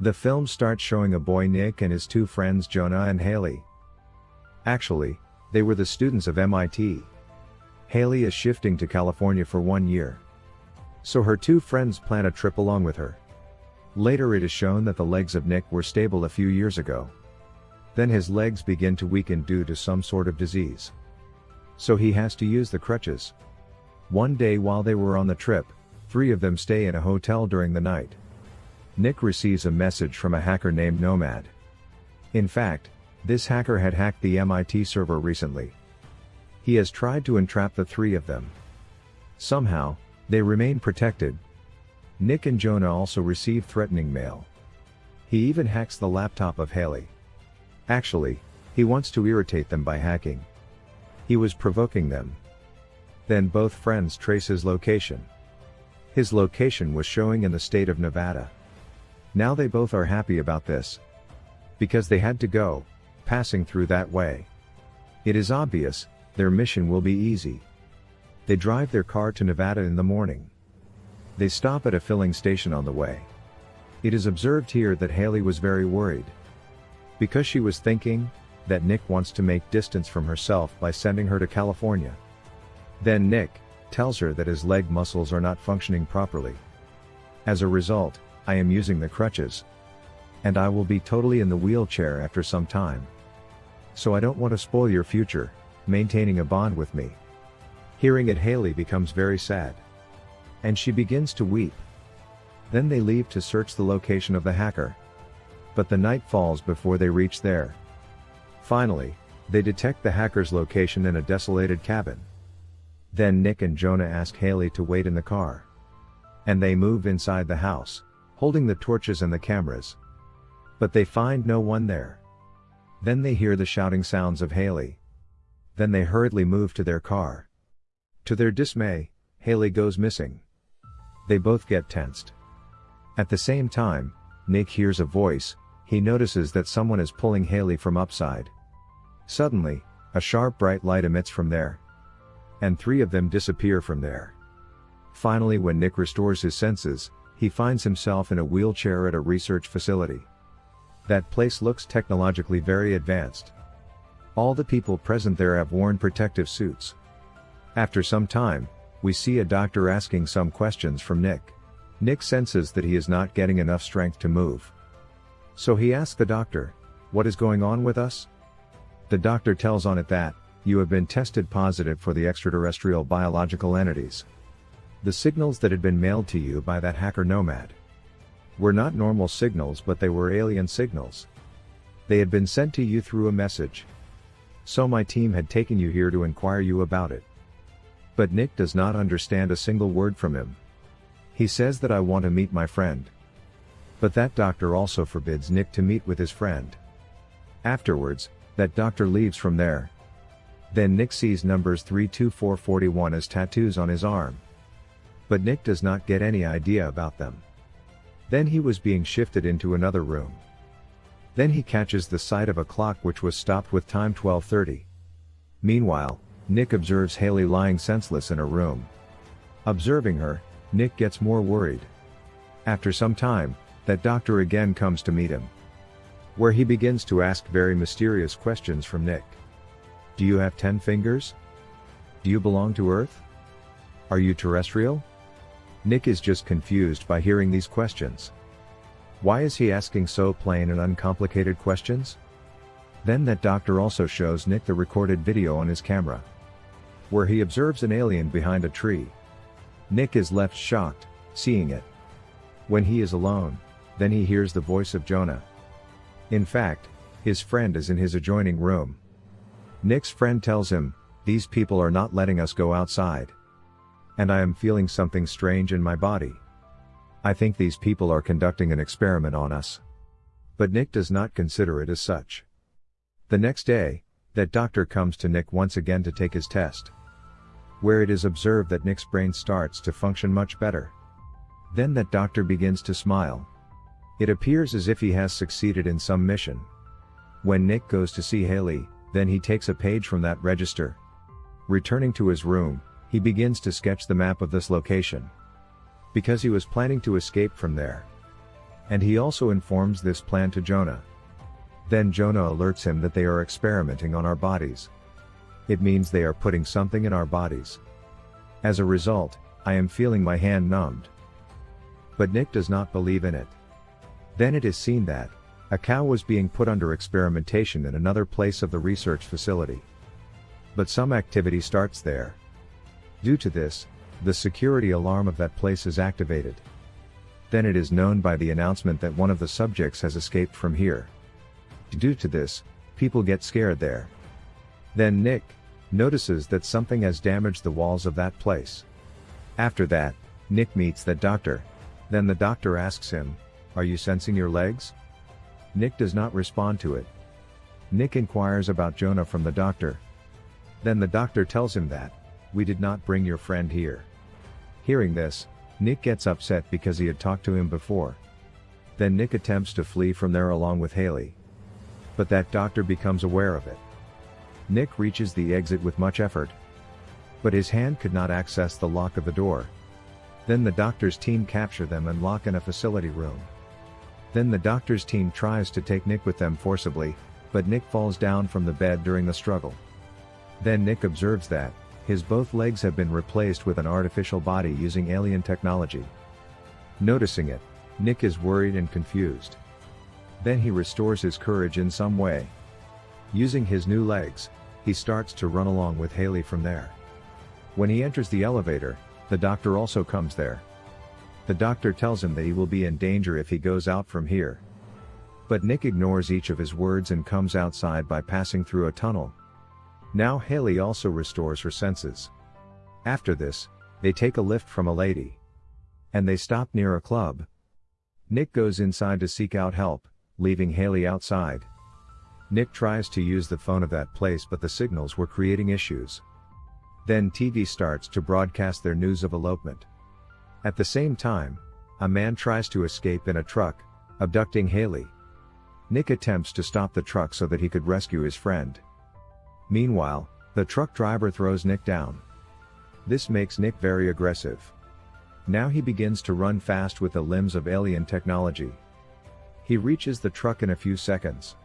The film starts showing a boy Nick and his two friends Jonah and Haley. Actually, they were the students of MIT. Haley is shifting to California for one year. So her two friends plan a trip along with her. Later it is shown that the legs of Nick were stable a few years ago. Then his legs begin to weaken due to some sort of disease. So he has to use the crutches. One day while they were on the trip, three of them stay in a hotel during the night. Nick receives a message from a hacker named Nomad. In fact, this hacker had hacked the MIT server recently. He has tried to entrap the three of them. Somehow, they remain protected. Nick and Jonah also receive threatening mail. He even hacks the laptop of Haley. Actually, he wants to irritate them by hacking. He was provoking them. Then both friends trace his location. His location was showing in the state of Nevada. Now they both are happy about this. Because they had to go, passing through that way. It is obvious, their mission will be easy. They drive their car to Nevada in the morning. They stop at a filling station on the way. It is observed here that Haley was very worried. Because she was thinking, that Nick wants to make distance from herself by sending her to California. Then Nick, tells her that his leg muscles are not functioning properly. As a result, I am using the crutches. And I will be totally in the wheelchair after some time. So I don't want to spoil your future, maintaining a bond with me. Hearing it Haley becomes very sad. And she begins to weep. Then they leave to search the location of the hacker. But the night falls before they reach there. Finally, they detect the hacker's location in a desolated cabin. Then Nick and Jonah ask Haley to wait in the car. And they move inside the house holding the torches and the cameras. But they find no one there. Then they hear the shouting sounds of Haley. Then they hurriedly move to their car. To their dismay, Haley goes missing. They both get tensed. At the same time, Nick hears a voice, he notices that someone is pulling Haley from upside. Suddenly, a sharp bright light emits from there. And three of them disappear from there. Finally when Nick restores his senses, he finds himself in a wheelchair at a research facility. That place looks technologically very advanced. All the people present there have worn protective suits. After some time, we see a doctor asking some questions from Nick. Nick senses that he is not getting enough strength to move. So he asks the doctor, what is going on with us? The doctor tells on it that, you have been tested positive for the extraterrestrial biological entities. The signals that had been mailed to you by that hacker Nomad were not normal signals but they were alien signals. They had been sent to you through a message. So my team had taken you here to inquire you about it. But Nick does not understand a single word from him. He says that I want to meet my friend. But that doctor also forbids Nick to meet with his friend. Afterwards, that doctor leaves from there. Then Nick sees numbers 32441 as tattoos on his arm. But Nick does not get any idea about them. Then he was being shifted into another room. Then he catches the sight of a clock which was stopped with time 1230. Meanwhile, Nick observes Haley lying senseless in a room. Observing her, Nick gets more worried. After some time, that doctor again comes to meet him. Where he begins to ask very mysterious questions from Nick. Do you have 10 fingers? Do you belong to Earth? Are you terrestrial? Nick is just confused by hearing these questions. Why is he asking so plain and uncomplicated questions? Then that doctor also shows Nick the recorded video on his camera. Where he observes an alien behind a tree. Nick is left shocked, seeing it. When he is alone, then he hears the voice of Jonah. In fact, his friend is in his adjoining room. Nick's friend tells him, these people are not letting us go outside. And I am feeling something strange in my body. I think these people are conducting an experiment on us. But Nick does not consider it as such. The next day, that doctor comes to Nick once again to take his test. Where it is observed that Nick's brain starts to function much better. Then that doctor begins to smile. It appears as if he has succeeded in some mission. When Nick goes to see Haley, then he takes a page from that register. Returning to his room, he begins to sketch the map of this location. Because he was planning to escape from there. And he also informs this plan to Jonah. Then Jonah alerts him that they are experimenting on our bodies. It means they are putting something in our bodies. As a result, I am feeling my hand numbed. But Nick does not believe in it. Then it is seen that, a cow was being put under experimentation in another place of the research facility. But some activity starts there. Due to this, the security alarm of that place is activated. Then it is known by the announcement that one of the subjects has escaped from here. Due to this, people get scared there. Then Nick notices that something has damaged the walls of that place. After that, Nick meets that doctor. Then the doctor asks him, Are you sensing your legs? Nick does not respond to it. Nick inquires about Jonah from the doctor. Then the doctor tells him that, We did not bring your friend here. Hearing this, Nick gets upset because he had talked to him before. Then Nick attempts to flee from there along with Haley. But that doctor becomes aware of it. Nick reaches the exit with much effort. But his hand could not access the lock of the door. Then the doctor's team capture them and lock in a facility room. Then the doctor's team tries to take Nick with them forcibly, but Nick falls down from the bed during the struggle. Then Nick observes that, his both legs have been replaced with an artificial body using alien technology. Noticing it, Nick is worried and confused. Then he restores his courage in some way. Using his new legs, he starts to run along with Haley from there. When he enters the elevator, the doctor also comes there. The doctor tells him that he will be in danger if he goes out from here. But Nick ignores each of his words and comes outside by passing through a tunnel, now Haley also restores her senses. After this, they take a lift from a lady. And they stop near a club. Nick goes inside to seek out help, leaving Haley outside. Nick tries to use the phone of that place but the signals were creating issues. Then TV starts to broadcast their news of elopement. At the same time, a man tries to escape in a truck, abducting Haley. Nick attempts to stop the truck so that he could rescue his friend. Meanwhile, the truck driver throws Nick down. This makes Nick very aggressive. Now he begins to run fast with the limbs of alien technology. He reaches the truck in a few seconds.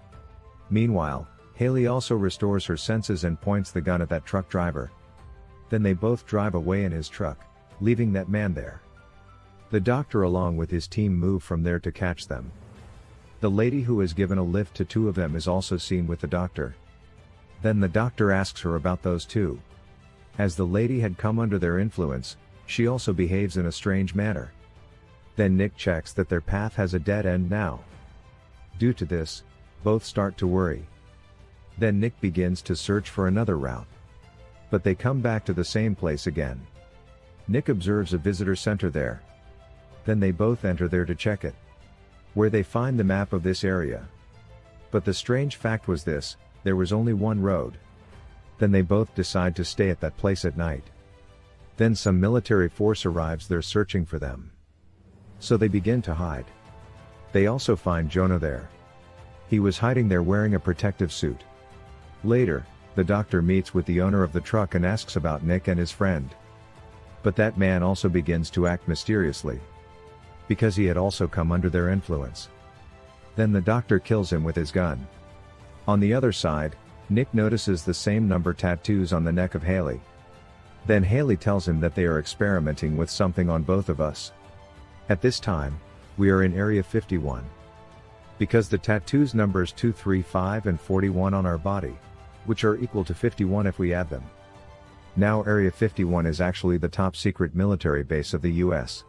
Meanwhile, Haley also restores her senses and points the gun at that truck driver. Then they both drive away in his truck, leaving that man there. The doctor along with his team move from there to catch them. The lady who has given a lift to two of them is also seen with the doctor. Then the doctor asks her about those two. As the lady had come under their influence, she also behaves in a strange manner. Then Nick checks that their path has a dead end now. Due to this, both start to worry. Then Nick begins to search for another route. But they come back to the same place again. Nick observes a visitor center there. Then they both enter there to check it. Where they find the map of this area. But the strange fact was this, there was only one road. Then they both decide to stay at that place at night. Then some military force arrives there searching for them. So they begin to hide. They also find Jonah there. He was hiding there wearing a protective suit. Later, the doctor meets with the owner of the truck and asks about Nick and his friend. But that man also begins to act mysteriously. Because he had also come under their influence. Then the doctor kills him with his gun. On the other side, Nick notices the same number tattoos on the neck of Haley. Then Haley tells him that they are experimenting with something on both of us. At this time, we are in Area 51. Because the tattoos numbers 235 and 41 on our body, which are equal to 51 if we add them. Now Area 51 is actually the top secret military base of the US.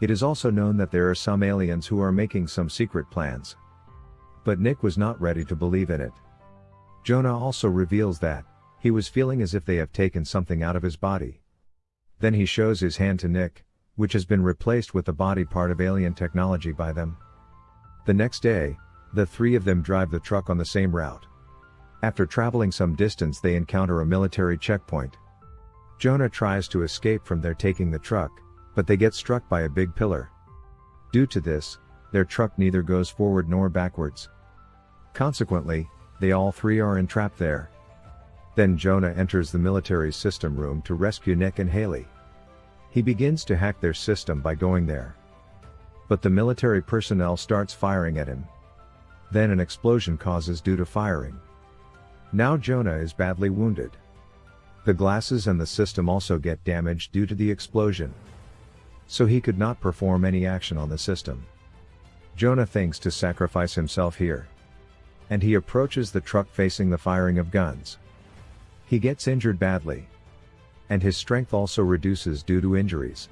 It is also known that there are some aliens who are making some secret plans. But Nick was not ready to believe in it. Jonah also reveals that, he was feeling as if they have taken something out of his body. Then he shows his hand to Nick, which has been replaced with the body part of alien technology by them. The next day, the three of them drive the truck on the same route. After traveling some distance they encounter a military checkpoint. Jonah tries to escape from there taking the truck, but they get struck by a big pillar. Due to this, their truck neither goes forward nor backwards. Consequently, they all three are entrapped there. Then Jonah enters the military system room to rescue Nick and Haley. He begins to hack their system by going there. But the military personnel starts firing at him. Then an explosion causes due to firing. Now Jonah is badly wounded. The glasses and the system also get damaged due to the explosion. So he could not perform any action on the system. Jonah thinks to sacrifice himself here. And he approaches the truck facing the firing of guns. He gets injured badly. And his strength also reduces due to injuries.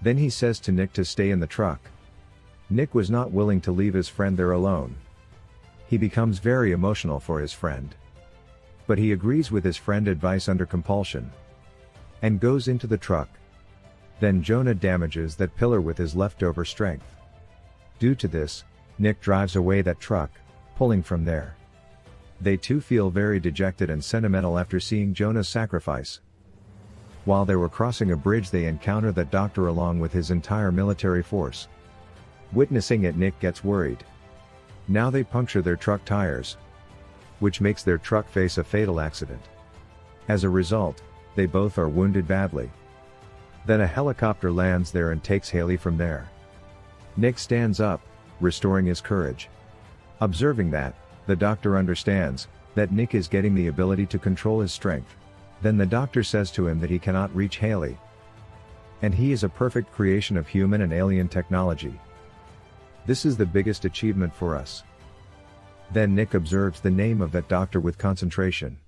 Then he says to Nick to stay in the truck. Nick was not willing to leave his friend there alone. He becomes very emotional for his friend. But he agrees with his friend advice under compulsion. And goes into the truck. Then Jonah damages that pillar with his leftover strength. Due to this, Nick drives away that truck, pulling from there. They too feel very dejected and sentimental after seeing Jonah's sacrifice. While they were crossing a bridge they encounter that doctor along with his entire military force. Witnessing it Nick gets worried. Now they puncture their truck tires. Which makes their truck face a fatal accident. As a result, they both are wounded badly. Then a helicopter lands there and takes Haley from there. Nick stands up, restoring his courage. Observing that, the doctor understands, that Nick is getting the ability to control his strength. Then the doctor says to him that he cannot reach Haley. And he is a perfect creation of human and alien technology. This is the biggest achievement for us. Then Nick observes the name of that doctor with concentration.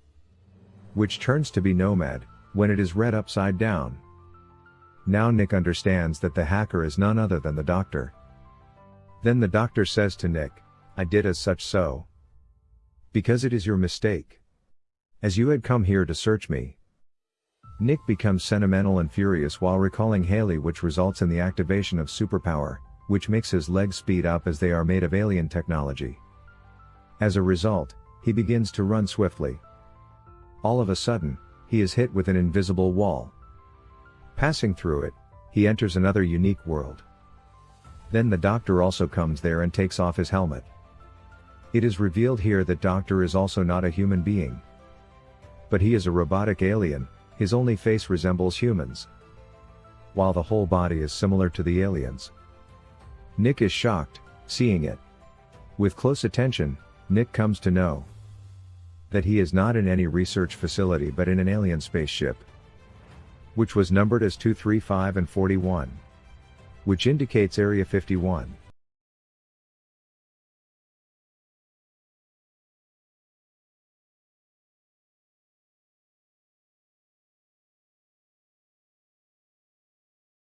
Which turns to be Nomad, when it is read upside down. Now Nick understands that the hacker is none other than the doctor. Then the doctor says to Nick, I did as such so. Because it is your mistake. As you had come here to search me. Nick becomes sentimental and furious while recalling Haley which results in the activation of superpower, which makes his legs speed up as they are made of alien technology. As a result, he begins to run swiftly. All of a sudden, he is hit with an invisible wall. Passing through it, he enters another unique world. Then the doctor also comes there and takes off his helmet. It is revealed here that Doctor is also not a human being. But he is a robotic alien, his only face resembles humans. While the whole body is similar to the aliens. Nick is shocked, seeing it. With close attention, Nick comes to know that he is not in any research facility but in an alien spaceship. Which was numbered as 235 and 41. Which indicates Area 51.